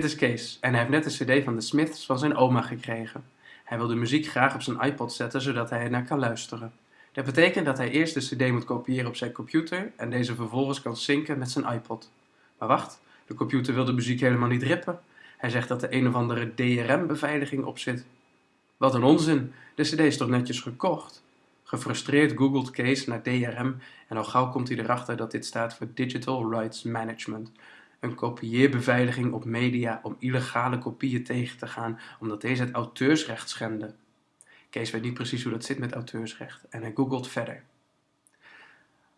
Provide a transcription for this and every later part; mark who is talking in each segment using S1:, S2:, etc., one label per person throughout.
S1: Kees en hij heeft net een cd van de Smiths van zijn oma gekregen. Hij wil de muziek graag op zijn iPod zetten zodat hij er naar kan luisteren. Dat betekent dat hij eerst de cd moet kopiëren op zijn computer en deze vervolgens kan synken met zijn iPod. Maar wacht, de computer wil de muziek helemaal niet rippen. Hij zegt dat er een of andere DRM-beveiliging op zit. Wat een onzin, de cd is toch netjes gekocht? Gefrustreerd googelt Kees naar DRM en al gauw komt hij erachter dat dit staat voor Digital Rights Management. Een kopieerbeveiliging op media om illegale kopieën tegen te gaan omdat deze het auteursrecht schenden. Kees weet niet precies hoe dat zit met auteursrecht en hij googelt verder.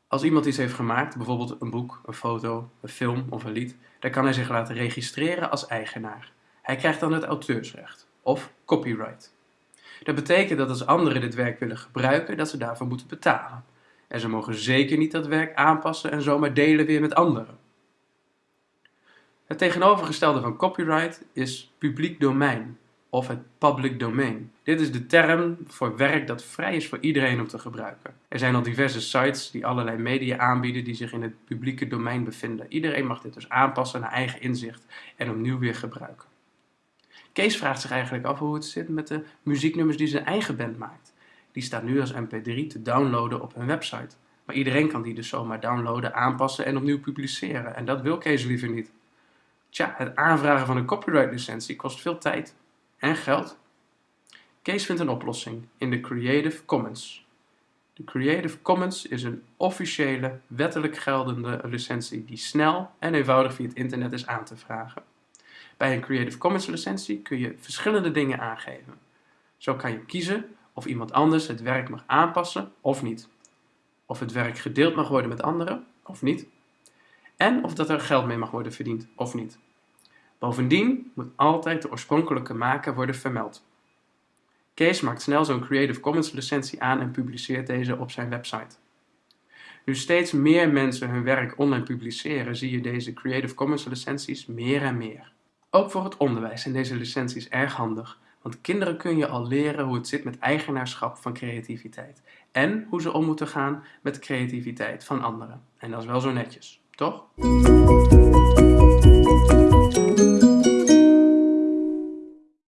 S1: Als iemand iets heeft gemaakt, bijvoorbeeld een boek, een foto, een film of een lied, dan kan hij zich laten registreren als eigenaar. Hij krijgt dan het auteursrecht, of copyright. Dat betekent dat als anderen dit werk willen gebruiken, dat ze daarvoor moeten betalen. En ze mogen zeker niet dat werk aanpassen en zomaar delen weer met anderen. Het tegenovergestelde van copyright is publiek domein of het public domain. Dit is de term voor werk dat vrij is voor iedereen om te gebruiken. Er zijn al diverse sites die allerlei media aanbieden die zich in het publieke domein bevinden. Iedereen mag dit dus aanpassen naar eigen inzicht en opnieuw weer gebruiken. Kees vraagt zich eigenlijk af hoe het zit met de muzieknummers die zijn eigen band maakt. Die staan nu als mp3 te downloaden op hun website. Maar iedereen kan die dus zomaar downloaden, aanpassen en opnieuw publiceren. En dat wil Kees liever niet. Tja, het aanvragen van een copyright licentie kost veel tijd en geld. Kees vindt een oplossing in de Creative Commons. De Creative Commons is een officiële, wettelijk geldende licentie die snel en eenvoudig via het internet is aan te vragen. Bij een Creative Commons licentie kun je verschillende dingen aangeven. Zo kan je kiezen of iemand anders het werk mag aanpassen of niet. Of het werk gedeeld mag worden met anderen of niet. En of dat er geld mee mag worden verdiend of niet. Bovendien moet altijd de oorspronkelijke maker worden vermeld. Kees maakt snel zo'n Creative Commons licentie aan en publiceert deze op zijn website. Nu steeds meer mensen hun werk online publiceren, zie je deze Creative Commons licenties meer en meer. Ook voor het onderwijs zijn deze licenties erg handig, want kinderen kun je al leren hoe het zit met eigenaarschap van creativiteit en hoe ze om moeten gaan met creativiteit van anderen. En dat is wel zo netjes, toch?